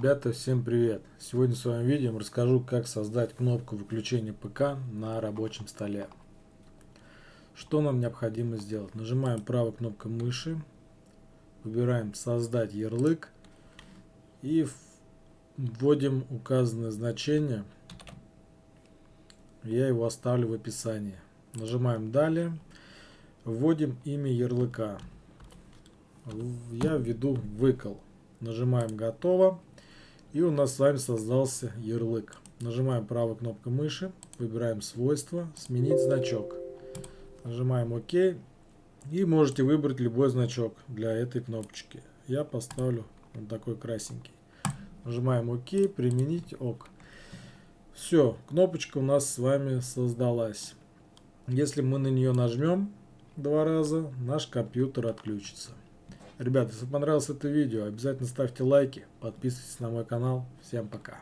Ребята, всем привет! Сегодня в своем видео расскажу, как создать кнопку выключения ПК на рабочем столе. Что нам необходимо сделать? Нажимаем правой кнопкой мыши, выбираем «Создать ярлык» и вводим указанное значение. Я его оставлю в описании. Нажимаем «Далее», вводим имя ярлыка. Я введу «Выкол». Нажимаем «Готово». И у нас с вами создался ярлык. Нажимаем правой кнопкой мыши, выбираем свойства, сменить значок. Нажимаем ОК и можете выбрать любой значок для этой кнопочки. Я поставлю вот такой красненький. Нажимаем ОК, применить ОК. Все, кнопочка у нас с вами создалась. Если мы на нее нажмем два раза, наш компьютер отключится. Ребята, если понравилось это видео, обязательно ставьте лайки, подписывайтесь на мой канал. Всем пока.